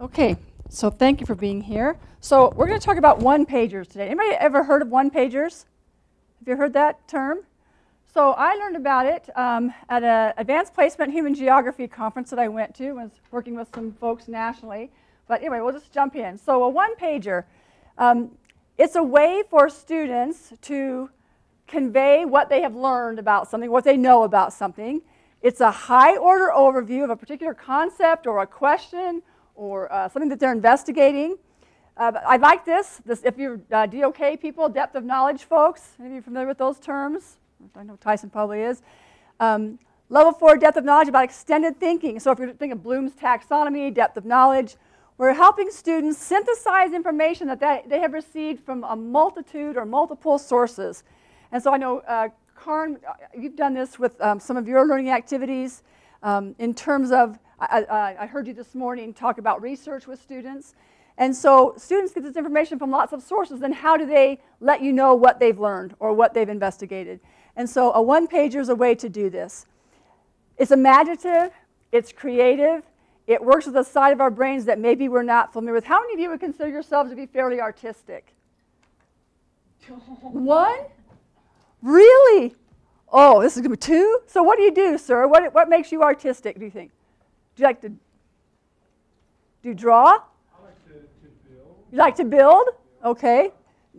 Okay, so thank you for being here. So we're going to talk about one-pagers today. Anybody ever heard of one-pagers? Have you heard that term? So I learned about it um, at an advanced placement human geography conference that I went to. I was working with some folks nationally. But anyway, we'll just jump in. So a one-pager, um, it's a way for students to convey what they have learned about something, what they know about something. It's a high-order overview of a particular concept or a question or uh, something that they're investigating. Uh, I like this. this if you're uh, DOK people, depth of knowledge folks, any of you familiar with those terms? I know Tyson probably is. Um, level four, depth of knowledge about extended thinking. So if you're thinking of Bloom's taxonomy, depth of knowledge, we're helping students synthesize information that they, they have received from a multitude or multiple sources. And so I know, uh, Karn, uh, you've done this with um, some of your learning activities um, in terms of I, I, heard you this morning talk about research with students. And so students get this information from lots of sources, then how do they let you know what they've learned or what they've investigated? And so a one-pager is a way to do this. It's imaginative, it's creative, it works with a side of our brains that maybe we're not familiar with. How many of you would consider yourselves to be fairly artistic? One? Really? Oh, this is going to be two? So what do you do, sir? What, what makes you artistic, do you think? Do you like to do you draw? I like to, to build. You like to build? Okay.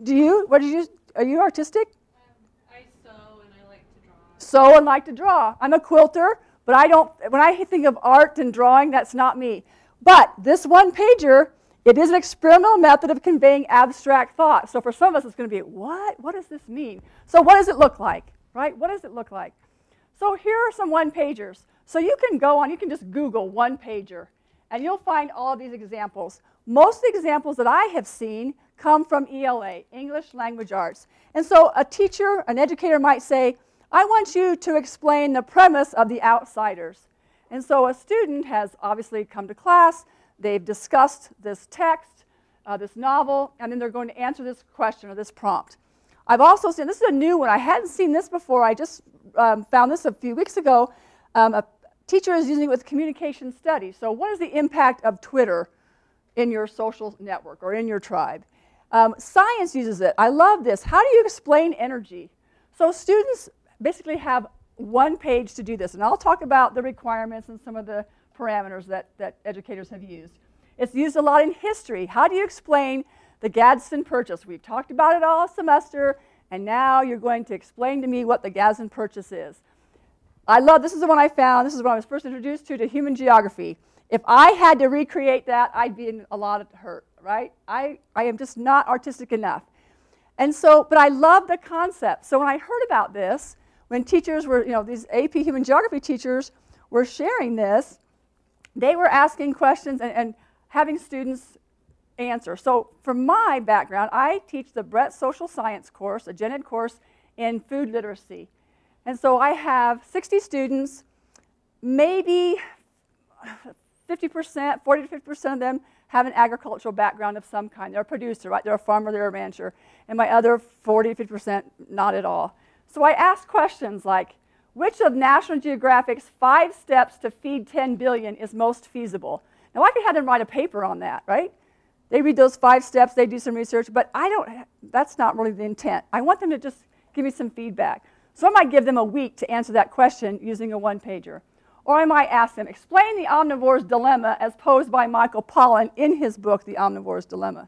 Do you? What did you? Are you artistic? Um, I sew and I like to draw. Sew and like to draw. I'm a quilter, but I don't. When I think of art and drawing, that's not me. But this one pager, it is an experimental method of conveying abstract thought. So for some of us, it's going to be what? What does this mean? So what does it look like? Right? What does it look like? So here are some one pagers. So you can go on, you can just Google one pager, and you'll find all these examples. Most of the examples that I have seen come from ELA, English Language Arts. And so a teacher, an educator might say, I want you to explain the premise of The Outsiders. And so a student has obviously come to class, they've discussed this text, uh, this novel, and then they're going to answer this question or this prompt. I've also seen, this is a new one, I hadn't seen this before, I just um, found this a few weeks ago. Um, a teacher is using it with communication studies. So what is the impact of Twitter in your social network or in your tribe? Um, science uses it. I love this. How do you explain energy? So students basically have one page to do this. And I'll talk about the requirements and some of the parameters that, that educators have used. It's used a lot in history. How do you explain the Gadsden Purchase? We've talked about it all semester, and now you're going to explain to me what the Gadsden Purchase is. I love, this is the one I found, this is what I was first introduced to, to human geography. If I had to recreate that, I'd be in a lot of hurt, right? I, I am just not artistic enough. And so, but I love the concept. So when I heard about this, when teachers were, you know, these AP human geography teachers were sharing this, they were asking questions and, and having students answer. So from my background, I teach the Breadth Social Science course, a gen ed course in food literacy. And so I have 60 students, maybe 50%, 40 to 50% of them have an agricultural background of some kind. They're a producer, right? They're a farmer, they're a rancher. And my other 40 to 50%, not at all. So I ask questions like, which of National Geographic's five steps to feed 10 billion is most feasible? Now I could have them write a paper on that, right? They read those five steps, they do some research, but I don't, that's not really the intent. I want them to just give me some feedback. So I might give them a week to answer that question using a one-pager. Or I might ask them, explain the omnivore's dilemma as posed by Michael Pollan in his book, The Omnivore's Dilemma.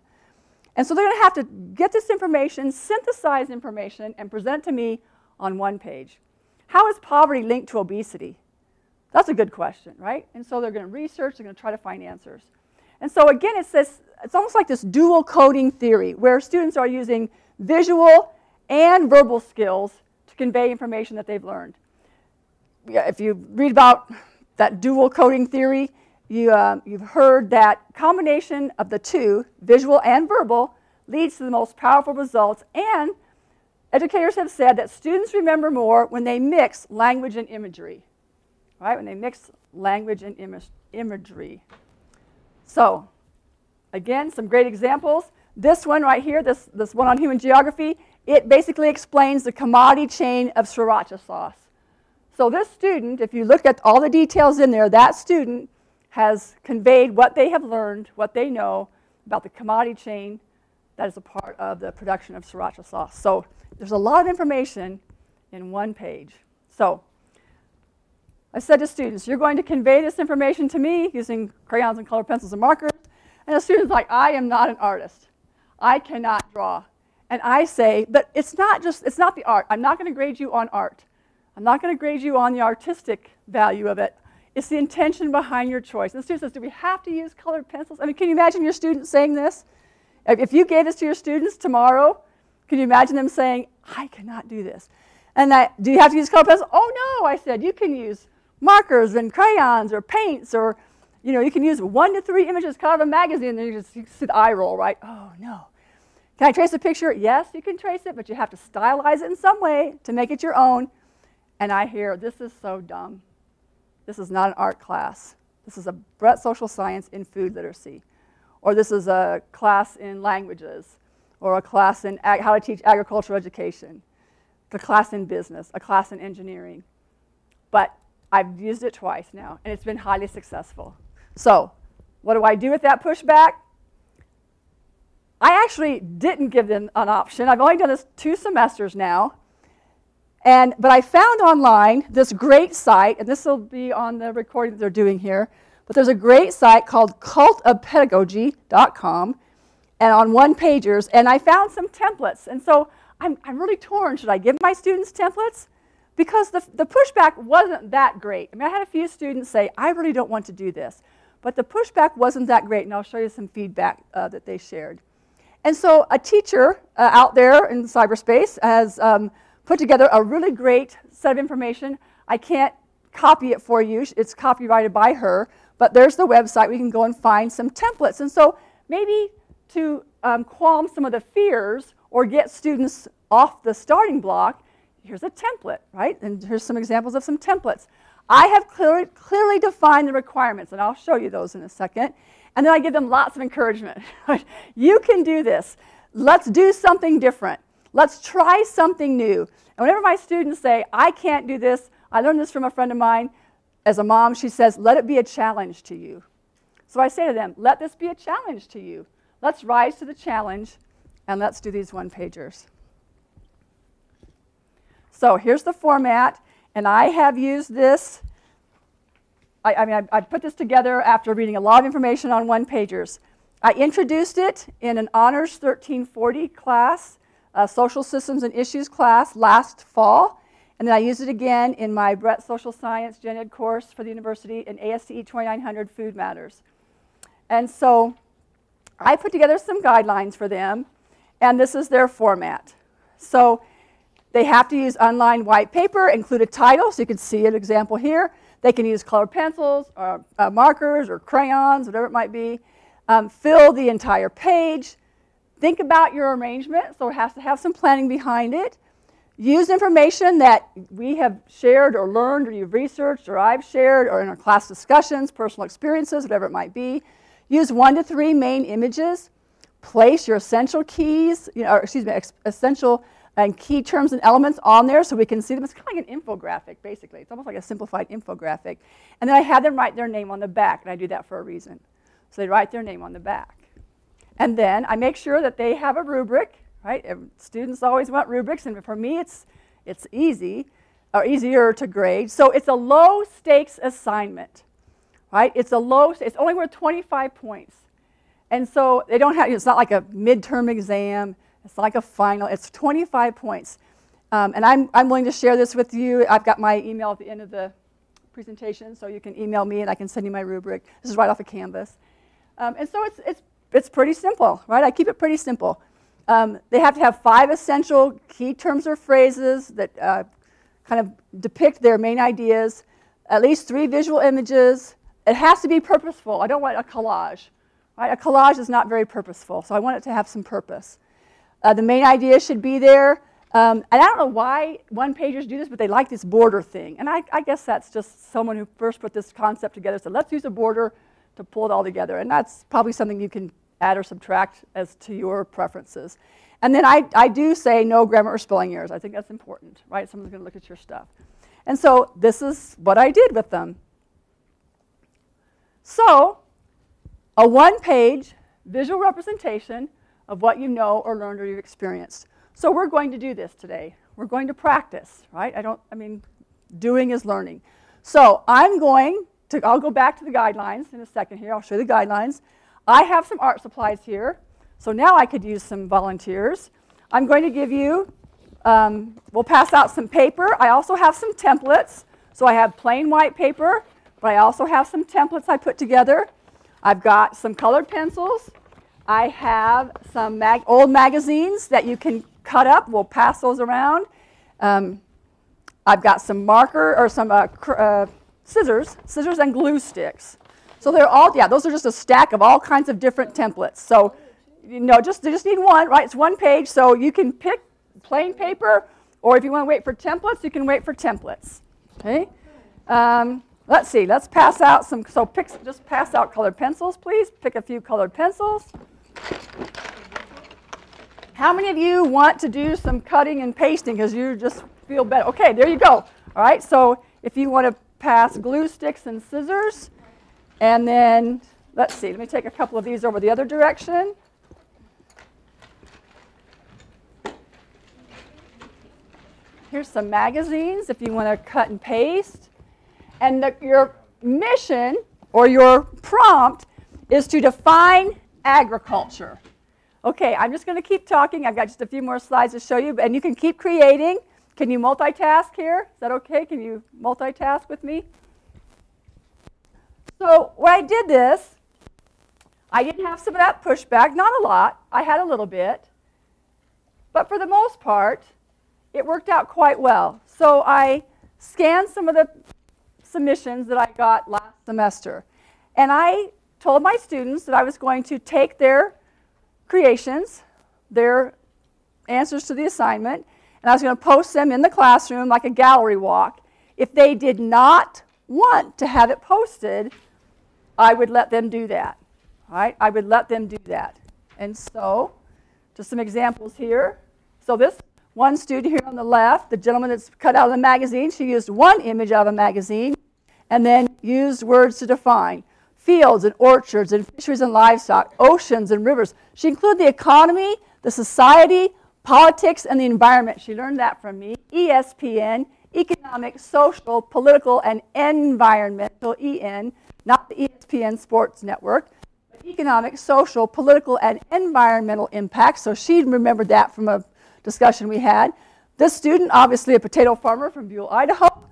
And so they're going to have to get this information, synthesize information, and present to me on one page. How is poverty linked to obesity? That's a good question, right? And so they're going to research, they're going to try to find answers. And so again, it's, this, it's almost like this dual coding theory where students are using visual and verbal skills convey information that they've learned. If you read about that dual coding theory, you, uh, you've heard that combination of the two, visual and verbal, leads to the most powerful results. And educators have said that students remember more when they mix language and imagery, right? When they mix language and Im imagery. So, again, some great examples. This one right here, this, this one on human geography, it basically explains the commodity chain of sriracha sauce. So this student, if you look at all the details in there, that student has conveyed what they have learned, what they know about the commodity chain that is a part of the production of sriracha sauce. So there's a lot of information in one page. So I said to students, you're going to convey this information to me using crayons and colored pencils and markers. And the student's like, I am not an artist. I cannot draw. And I say, but it's not just, it's not the art. I'm not going to grade you on art. I'm not going to grade you on the artistic value of it. It's the intention behind your choice. And the student says, do we have to use colored pencils? I mean, can you imagine your students saying this? If you gave this to your students tomorrow, can you imagine them saying, I cannot do this? And that, do you have to use colored pencils? Oh no, I said, you can use markers and crayons or paints or, you know, you can use one to three images cut out of a magazine and you just you see the eye roll, right? Oh no. Can I trace a picture? Yes, you can trace it, but you have to stylize it in some way to make it your own. And I hear, this is so dumb. This is not an art class. This is a Breadth Social Science in Food Literacy. Or this is a class in languages. Or a class in how to teach agricultural education. A class in business. A class in engineering. But I've used it twice now, and it's been highly successful. So what do I do with that pushback? I actually didn't give them an option. I've only done this two semesters now. And, but I found online this great site, and this will be on the recording that they're doing here, but there's a great site called cultofpedagogy.com and on one pagers, and I found some templates. And so I'm, I'm really torn. Should I give my students templates? Because the, the pushback wasn't that great. I mean, I had a few students say, I really don't want to do this. But the pushback wasn't that great, and I'll show you some feedback uh, that they shared. And so a teacher uh, out there in cyberspace has um, put together a really great set of information. I can't copy it for you. It's copyrighted by her. But there's the website. We can go and find some templates. And so maybe to um, qualm some of the fears or get students off the starting block, here's a template, right? And here's some examples of some templates. I have clearly, clearly defined the requirements, and I'll show you those in a second. And then I give them lots of encouragement. you can do this. Let's do something different. Let's try something new. And whenever my students say, I can't do this, I learned this from a friend of mine. As a mom, she says, let it be a challenge to you. So I say to them, let this be a challenge to you. Let's rise to the challenge and let's do these one pagers. So here's the format, and I have used this. I, I mean, I, I put this together after reading a lot of information on one pagers. I introduced it in an Honors 1340 class social systems and issues class last fall. And then I used it again in my Breadth Social Science Gen Ed course for the university in ASTE 2900 Food Matters. And so I put together some guidelines for them, and this is their format. So they have to use online white paper, include a title, so you can see an example here. They can use colored pencils or uh, markers or crayons, whatever it might be. Um, fill the entire page. Think about your arrangement, so it has to have some planning behind it. Use information that we have shared or learned or you've researched or I've shared or in our class discussions, personal experiences, whatever it might be. Use one to three main images. Place your essential keys, you know, excuse me, essential and key terms and elements on there so we can see them. It's kind of like an infographic, basically. It's almost like a simplified infographic. And then I have them write their name on the back, and I do that for a reason. So they write their name on the back. And then I make sure that they have a rubric, right? Students always want rubrics, and for me, it's, it's easy, or easier to grade. So it's a low stakes assignment, right? It's a low, it's only worth 25 points. And so they don't have, it's not like a midterm exam, it's like a final, it's 25 points. Um, and I'm, I'm willing to share this with you. I've got my email at the end of the presentation, so you can email me and I can send you my rubric. This is right off of Canvas. Um, and so it's, it's it's pretty simple, right? I keep it pretty simple. Um, they have to have five essential key terms or phrases that uh, kind of depict their main ideas, at least three visual images. It has to be purposeful. I don't want a collage. Right? A collage is not very purposeful, so I want it to have some purpose. Uh, the main idea should be there. Um, and I don't know why one-pagers do this, but they like this border thing. And I, I guess that's just someone who first put this concept together said, let's use a border to pull it all together. And that's probably something you can add or subtract as to your preferences. And then I, I do say no grammar or spelling errors. I think that's important, right? Someone's going to look at your stuff. And so this is what I did with them. So, a one page visual representation of what you know or learned or you've experienced. So, we're going to do this today. We're going to practice, right? I don't, I mean, doing is learning. So, I'm going to, I'll go back to the guidelines in a second here. I'll show you the guidelines. I have some art supplies here. So, now I could use some volunteers. I'm going to give you, um, we'll pass out some paper. I also have some templates. So, I have plain white paper but I also have some templates I put together. I've got some colored pencils. I have some mag old magazines that you can cut up. We'll pass those around. Um, I've got some marker or some uh, uh, scissors, scissors and glue sticks. So they're all, yeah, those are just a stack of all kinds of different templates. So, you know, just, you just need one, right? It's one page, so you can pick plain paper, or if you want to wait for templates, you can wait for templates. Okay? Um, Let's see, let's pass out some, so pick, just pass out colored pencils, please. Pick a few colored pencils. How many of you want to do some cutting and pasting because you just feel better? Okay, there you go. All right, so if you want to pass glue sticks and scissors, and then, let's see, let me take a couple of these over the other direction. Here's some magazines if you want to cut and paste. And the, your mission or your prompt is to define agriculture. Okay, I'm just going to keep talking. I've got just a few more slides to show you, and you can keep creating. Can you multitask here? Is that okay? Can you multitask with me? So when I did this, I didn't have some of that pushback, not a lot. I had a little bit. But for the most part, it worked out quite well. So I scanned some of the submissions that I got last semester. And I told my students that I was going to take their creations, their answers to the assignment, and I was going to post them in the classroom like a gallery walk. If they did not want to have it posted, I would let them do that. All right? I would let them do that. And so, just some examples here. So this one student here on the left, the gentleman that's cut out of the magazine, she used one image out of a magazine and then used words to define fields and orchards and fisheries and livestock, oceans and rivers. She included the economy, the society, politics, and the environment. She learned that from me. ESPN, economic, social, political, and environmental, EN, not the ESPN Sports Network, but economic, social, political, and environmental impact. So she remembered that from a discussion we had. This student, obviously a potato farmer from Buhl, Idaho,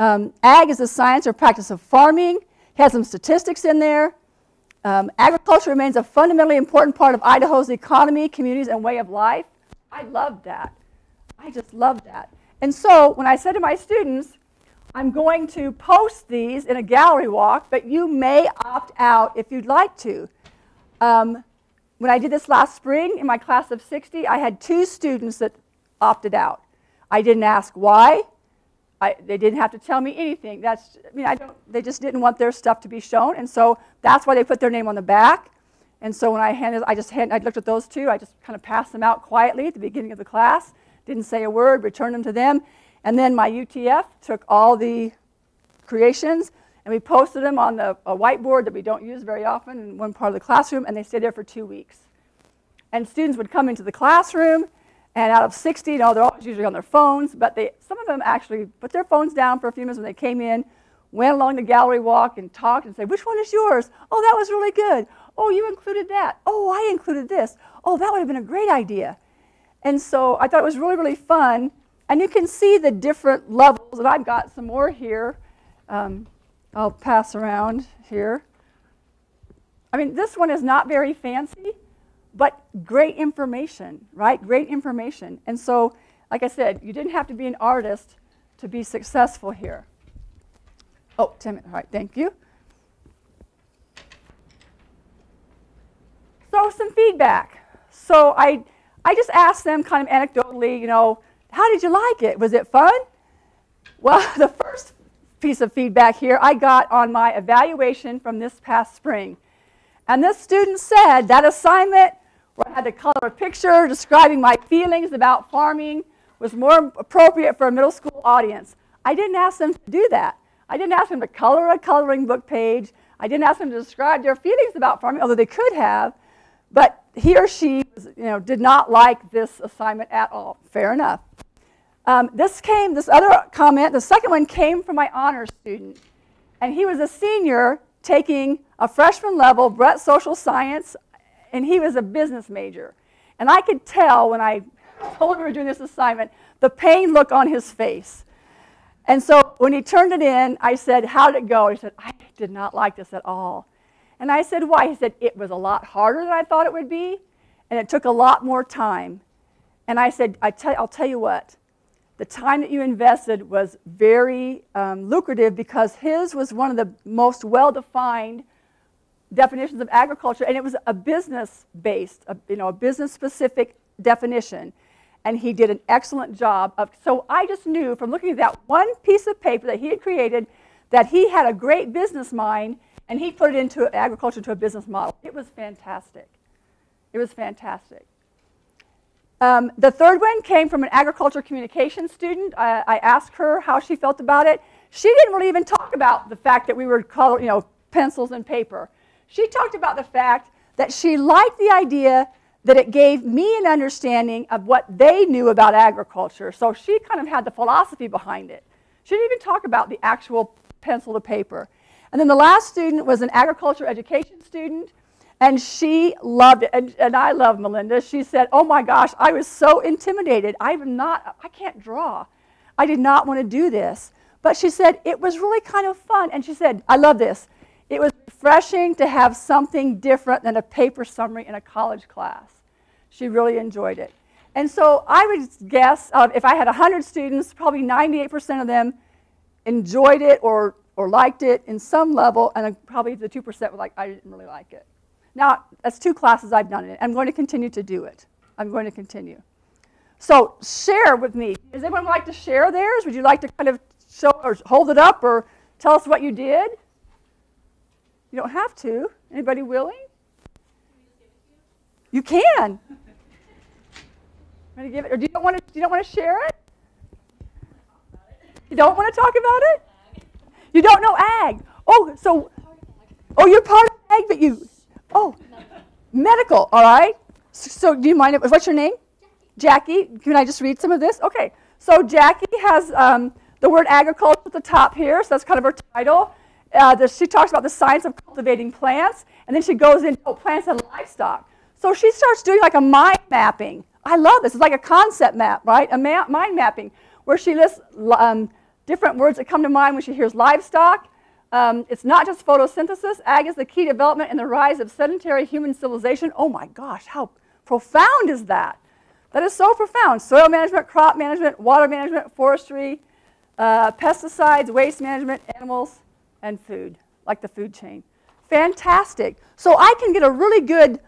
um, ag is the science or practice of farming. Has some statistics in there. Um, agriculture remains a fundamentally important part of Idaho's economy, communities, and way of life. I love that. I just love that. And so when I said to my students, I'm going to post these in a gallery walk, but you may opt out if you'd like to. Um, when I did this last spring in my class of 60, I had two students that opted out. I didn't ask why. I, they didn't have to tell me anything. That's, I mean, I don't, they just didn't want their stuff to be shown, and so that's why they put their name on the back. And so when I handed, I just I looked at those two. I just kind of passed them out quietly at the beginning of the class. Didn't say a word. Returned them to them, and then my UTF took all the creations and we posted them on the, a whiteboard that we don't use very often in one part of the classroom, and they stayed there for two weeks. And students would come into the classroom and out of 60, you know, they're always usually on their phones, but they, some of them actually put their phones down for a few minutes when they came in, went along the gallery walk and talked and said, which one is yours? Oh, that was really good. Oh, you included that. Oh, I included this. Oh, that would have been a great idea. And so I thought it was really, really fun. And you can see the different levels, and I've got some more here. Um, I'll pass around here. I mean, this one is not very fancy, but great information, right? Great information. And so, like I said, you didn't have to be an artist to be successful here. Oh, 10 minutes. All right, thank you. So, some feedback. So, I, I just asked them kind of anecdotally, you know, how did you like it? Was it fun? Well, the first piece of feedback here I got on my evaluation from this past spring. And this student said that assignment where I had to color a picture describing my feelings about farming was more appropriate for a middle school audience. I didn't ask them to do that. I didn't ask them to color a coloring book page. I didn't ask them to describe their feelings about farming, although they could have. But he or she you know, did not like this assignment at all. Fair enough. Um, this came, this other comment, the second one came from my honors student. And he was a senior taking a freshman level Breadth social science, and he was a business major. And I could tell when I told him we were doing this assignment, the pain look on his face. And so when he turned it in, I said, How did it go? He said, I did not like this at all. And I said, Why? He said, It was a lot harder than I thought it would be, and it took a lot more time. And I said, I tell, I'll tell you what, the time that you invested was very um, lucrative because his was one of the most well defined definitions of agriculture, and it was a business based, a, you know, a business specific definition. And he did an excellent job of. So I just knew from looking at that one piece of paper that he had created that he had a great business mind and he put it into agriculture to a business model. It was fantastic. It was fantastic. Um, the third one came from an agriculture communication student. I, I, asked her how she felt about it. She didn't really even talk about the fact that we were color, you know, pencils and paper. She talked about the fact that she liked the idea that it gave me an understanding of what they knew about agriculture. So she kind of had the philosophy behind it. She didn't even talk about the actual pencil to paper. And then the last student was an agriculture education student. And she loved it. And, and I love Melinda. She said, Oh my gosh, I was so intimidated. I'm not, I can't draw. I did not want to do this. But she said, It was really kind of fun. And she said, I love this. It was refreshing to have something different than a paper summary in a college class. She really enjoyed it. And so I would guess uh, if I had 100 students, probably 98% of them enjoyed it or, or liked it in some level, and probably the 2% were like, I didn't really like it. Now, that's two classes I've done it. I'm going to continue to do it. I'm going to continue. So share with me. Does anyone like to share theirs? Would you like to kind of show or hold it up or tell us what you did? You don't have to. Anybody willing? You can. Want to give it, or do you don't want to? You don't want to share it? You don't want to talk about it? You don't know ag. Oh, so, oh, you're part of ag, but you Oh, medical, all right. So do you mind, what's your name? Jackie. Jackie, can I just read some of this? Okay, so Jackie has um, the word agriculture at the top here, so that's kind of her title. Uh, the, she talks about the science of cultivating plants, and then she goes into oh, plants and livestock. So she starts doing like a mind mapping. I love this. It's like a concept map, right? A ma mind mapping where she lists um, different words that come to mind when she hears livestock, um, it's not just photosynthesis. Ag is the key development in the rise of sedentary human civilization. Oh my gosh, how profound is that? That is so profound. Soil management, crop management, water management, forestry, uh, pesticides, waste management, animals, and food, like the food chain. Fantastic. So I can get a really good,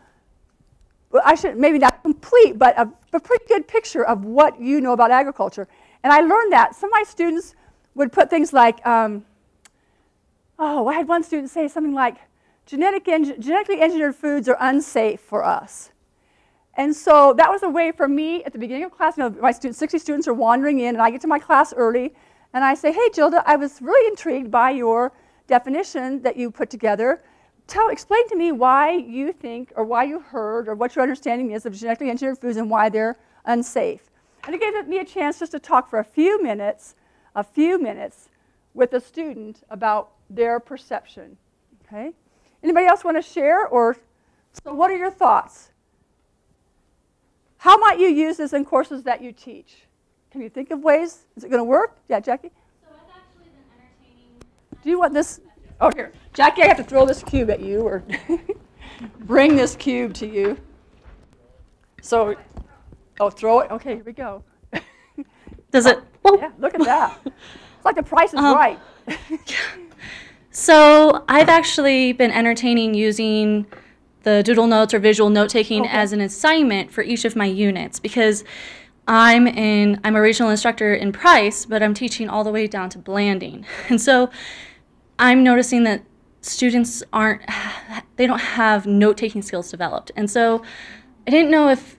well, I should maybe not complete, but a, a pretty good picture of what you know about agriculture. And I learned that. Some of my students would put things like, um, oh, I had one student say something like, Genetic genetically engineered foods are unsafe for us. And so that was a way for me at the beginning of class, you know, my students, 60 students are wandering in, and I get to my class early, and I say, hey, Gilda, I was really intrigued by your definition that you put together. Tell, explain to me why you think, or why you heard, or what your understanding is of genetically engineered foods and why they're unsafe. And it gave me a chance just to talk for a few minutes, a few minutes, with a student about their perception. Okay? Anybody else want to share? Or so what are your thoughts? How might you use this in courses that you teach? Can you think of ways? Is it going to work? Yeah, Jackie? So I've actually been entertaining. Do you want this? Oh, here. Jackie, I have to throw this cube at you or bring this cube to you. So, oh, throw it? Okay, here we go. Does it? Yeah, look at that. It's like the price is Um, right. So I've actually been entertaining using the doodle notes or visual note taking Okay. as an assignment for each of my units because I'm in I'm a regional instructor in Price, but I'm teaching all the way down to Blanding. And so I'm noticing that students aren't they don't have note taking skills developed. And so I didn't know if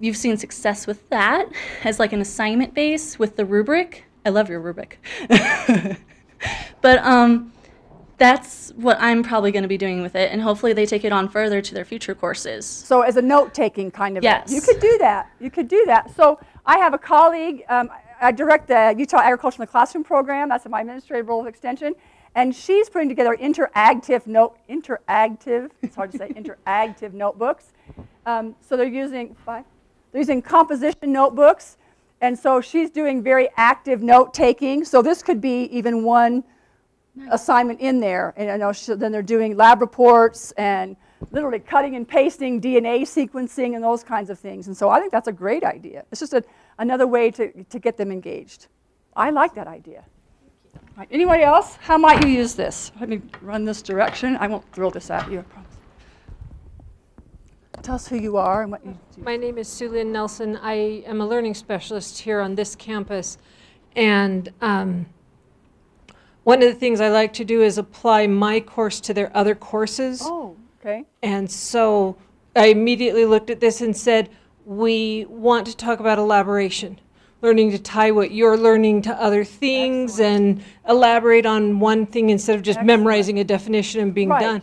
you've seen success with that as like an assignment base with the rubric. I love your rubric. but um that's what I'm probably going to be doing with it, and hopefully they take it on further to their future courses. So as a note-taking kind of. Yes. You could do that. You could do that. So I have a colleague, um, I direct the Utah Agriculture in the Classroom program. That's my administrative role of extension. And she's putting together interactive note, interactive, it's hard to say, interactive notebooks. Um, so they're using, five, they're using composition notebooks. And so she's doing very active note-taking. So this could be even one assignment in there. And I know she, then they're doing lab reports and literally cutting and pasting DNA sequencing and those kinds of things. And so I think that's a great idea. It's just a, another way to, to get them engaged. I like that idea. All right, anybody else? How might you use this? Let me run this direction. I won't throw this at you, I promise. Tell us who you are and what you do. My name is Sue Lynn Nelson. I am a learning specialist here on this campus. And um, one of the things I like to do is apply my course to their other courses. Oh, okay. And so I immediately looked at this and said, we want to talk about elaboration, learning to tie what you're learning to other things and elaborate on one thing instead of just Excellent. memorizing a definition and being Right. done.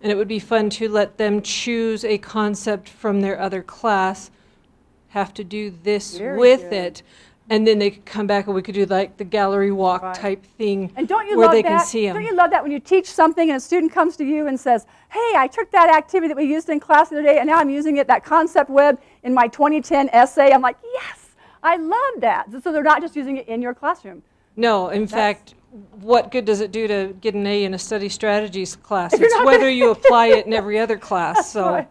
And it would be fun to let them choose a concept from their other class, have to do this Very with good. it, and then they could come back and we could do like the gallery walk Right. type thing And don't you where love they that? can see them. Don't you love that when you teach something and a student comes to you and says, "Hey, I took that activity that we used in class the other day, and now I'm using it that concept web in my 2010 essay." I'm like, "Yes, I love that." So they're not just using it in your classroom. No, in fact, what good does it do to get an A in a study strategies class? It's whether you apply it in every other class. So Right.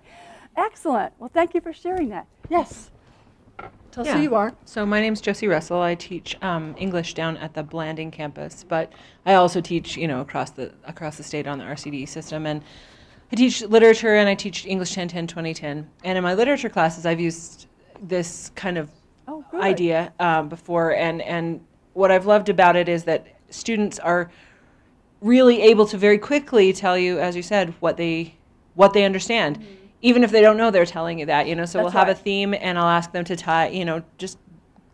Excellent. Well, thank you for sharing that. Yes. Tell us who you are. So my name's Josie Russell. I teach um, English down at the Blanding campus, but I also teach, you know, across the across the state on the RCD system. And I teach literature and I teach English 1010 2010. And in my literature classes, I've used this kind of Oh, idea um, before. And and what I've loved about it is that students are really able to very quickly tell you, as you said, what they what they understand, even if they don't know they're telling you that. You know, so Mm-hmm. That's we'll have right. a theme, and I'll ask them to tie, you know, just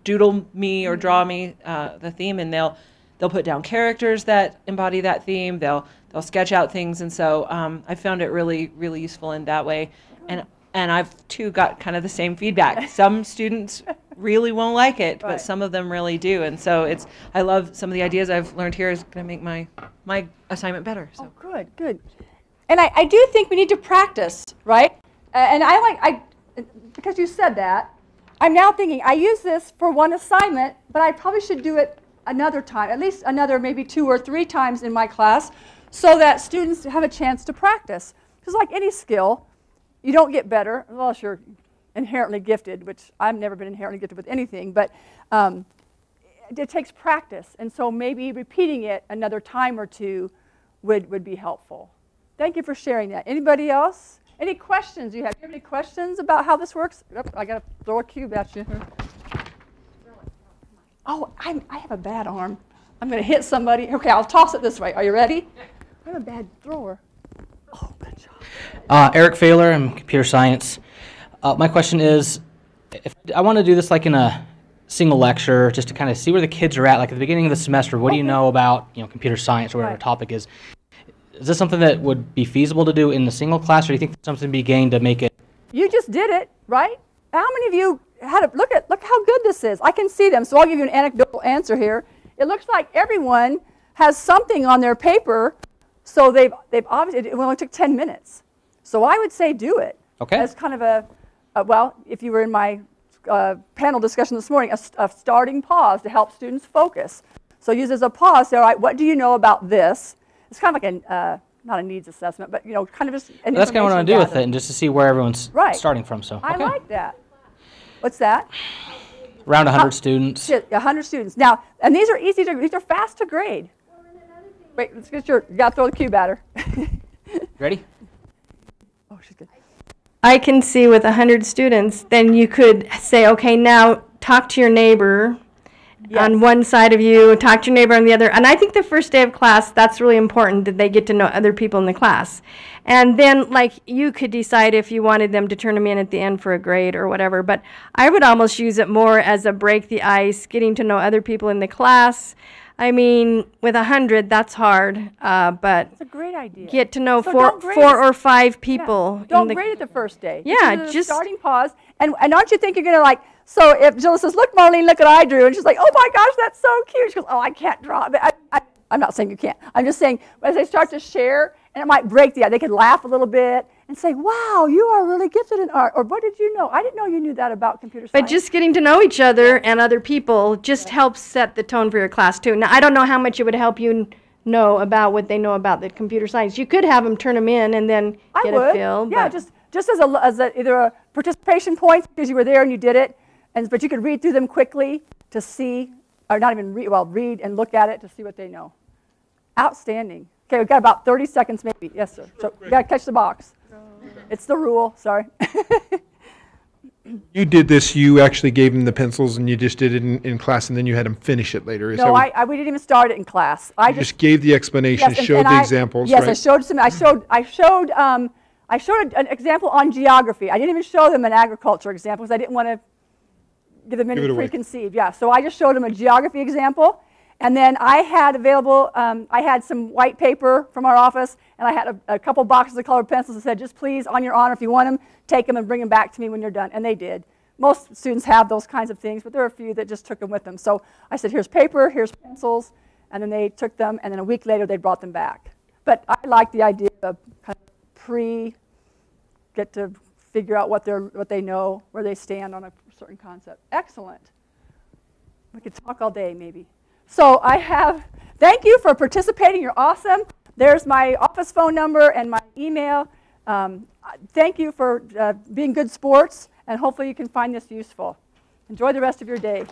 doodle me or draw me uh, the theme, and they'll they'll put down characters that embody that theme. They'll they'll sketch out things, and so um, I found it really really useful in that way, and. And I've too got kind of the same feedback. Some students really won't like it, Right. but some of them really do. And so it's I love some of the ideas I've learned here is going to make my my assignment better. So. Oh, good, good. And I, I do think we need to practice, right? And I like, I, because you said that, I'm now thinking, I use this for one assignment, but I probably should do it another time, at least another maybe two or three times in my class, so that students have a chance to practice. Because like any skill, you don't get better unless you're inherently gifted, which I've never been inherently gifted with anything, but um, it, it takes practice. And so maybe repeating it another time or two would, would be helpful. Thank you for sharing that. Anybody else? Any questions you have? Do you have any questions about how this works? Yep, I got to throw a cube at you. Oh, I'm, I have a bad arm. I'm going to hit somebody. Okay, I'll toss it this way. Are you ready? I'm a bad thrower. Oh, good job. Uh, Eric Failer, I'm computer science. Uh, my question is, if I want to do this like in a single lecture, just to kind of see where the kids are at, like at the beginning of the semester, what do you know about you know computer science or whatever Right. the topic is? Is this something that would be feasible to do in the single class, or do you think something to be gained to make it? You just did it, right? How many of you had a look at look how good this is? I can see them, so I'll give you an anecdotal answer here. It looks like everyone has something on their paper, so they've they've obviously it only took 10 minutes. So I would say do it. Okay. As kind of a, a well, if you were in my uh, panel discussion this morning, a starting pause to help students focus. So use as a pause. Say, all right, what do you know about this? It's kind of like a, uh, not a needs assessment, but you know, kind of just an That's kind of what I want to do with it, and just to see where everyone's Right. starting from. So I okay. like that. What's that? around 100 students. Shit, 100 students. Now, and these are easy to, these are fast to grade. Wait, let's get your, you gotta throw the cube at her. Ready? oh, she's good. I can see with 100 students, then you could say, okay, now talk to your neighbor on one side of you, talk to your neighbor on the other. And I think the first day of class, that's really important that they get to know other people in the class. And then, like, you could decide if you wanted them to turn them in at the end for a grade or whatever. But I would almost use it more as a break the ice, getting to know other people in the class. I mean, with a hundred, that's hard, uh, but It's a great idea. get to know So four, four or five people. in Don't the- grade it the first day. Yeah, just- starting pause. And, and don't you think you're going to like, so if Jill says, look, Marlene, look what I drew. And she's like, oh my gosh, that's so cute. She goes, oh, I can't draw. I, I, I'm not saying you can't. I'm just saying as they start to share, and it might break the ice, they could laugh a little bit and say, wow, you are really gifted in art. Or what did you know? I didn't know you knew that about computer science. But just getting to know each other and other people just helps set the tone for your class too. Now, I don't know how much it would help you know about what they know about the computer science. You could have them turn them in and then I get would. a feel. yeah, just just as a as a, either a participation point because you were there and you did it, and but you could read through them quickly to see, or not even read. Well, read and look at it to see what they know. Outstanding. Okay, we've got about 30 seconds maybe. Yes, sir. So you got to catch the box. It's the rule. Sorry. You did this, you actually gave them the pencils and you just did it in, in class and then you had them finish it later. Is no, I, I we didn't even start it in class. I just just gave the explanation, Yes, and- showed and the I- examples, Yes, I showed some. I showed. I showed. Um, I showed an example on geography. I didn't even show them an agriculture example because I didn't want to give them any Give it away. preconceived. Yeah. So I just showed them a geography example, and then I had available. Um, I had some white paper from our office, and I had a, a couple boxes of colored pencils that said, "Just please, on your honor, if you want them, take them and bring them back to me when you're done." And they did. Most students have those kinds of things, but there are a few that just took them with them. So I said, "Here's paper. Here's pencils." And then they took them, and then a week later they brought them back. But I like the idea of kind of pre, get to figure out what they're what they know, where they stand on a certain concept. Excellent. We could talk all day, maybe. So I have. Thank you for participating. You're awesome. There's my office phone number and my email. Um, thank you for uh, being good sports, and hopefully you can find this useful. Enjoy the rest of your day.